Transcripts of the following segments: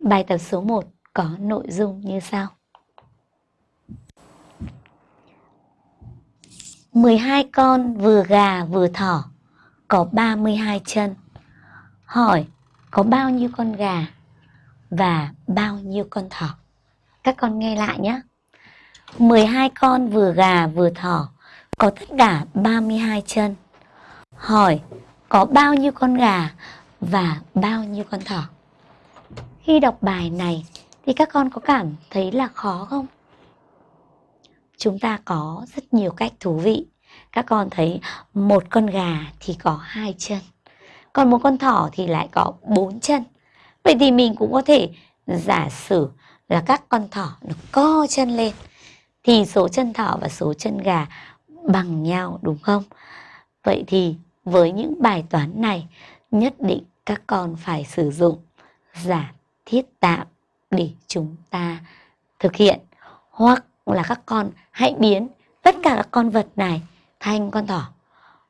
Bài tập số 1 có nội dung như sau. 12 con vừa gà vừa thỏ, có 32 chân. Hỏi, có bao nhiêu con gà và bao nhiêu con thỏ? Các con nghe lại nhé. 12 con vừa gà vừa thỏ, có tất cả 32 chân. Hỏi, có bao nhiêu con gà và bao nhiêu con thỏ? Khi đọc bài này thì các con có cảm thấy là khó không? Chúng ta có rất nhiều cách thú vị. Các con thấy một con gà thì có hai chân, còn một con thỏ thì lại có bốn chân. Vậy thì mình cũng có thể giả sử là các con thỏ nó co chân lên thì số chân thỏ và số chân gà bằng nhau đúng không? Vậy thì với những bài toán này nhất định các con phải sử dụng giả thiết tạm để chúng ta thực hiện. Hoặc là các con hãy biến tất cả các con vật này thành con thỏ.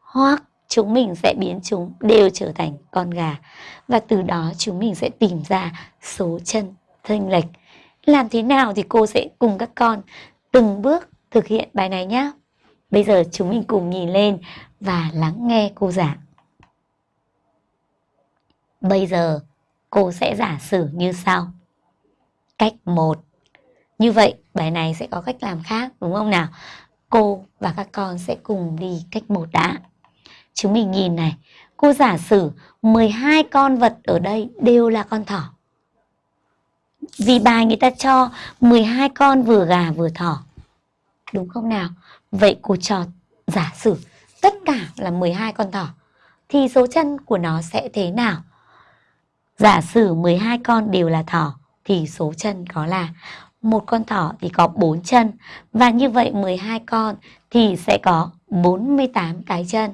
Hoặc chúng mình sẽ biến chúng đều trở thành con gà. Và từ đó chúng mình sẽ tìm ra số chân thênh lệch. Làm thế nào thì cô sẽ cùng các con từng bước thực hiện bài này nhé bây giờ chúng mình cùng nhìn lên và lắng nghe cô giảng. Bây giờ cô sẽ giả sử như sau. Cách 1. Như vậy bài này sẽ có cách làm khác đúng không nào? Cô và các con sẽ cùng đi cách 1 đã. Chúng mình nhìn này, cô giả sử 12 con vật ở đây đều là con thỏ. Vì bài người ta cho 12 con vừa gà vừa thỏ. Đúng không nào? Vậy cô cho giả sử tất cả là 12 con thỏ. Thì số chân của nó sẽ thế nào? Giả sử 12 con đều là thỏ, thì số chân có là một con thỏ thì có 4 chân và như vậy 12 con thì sẽ có 48 cái chân.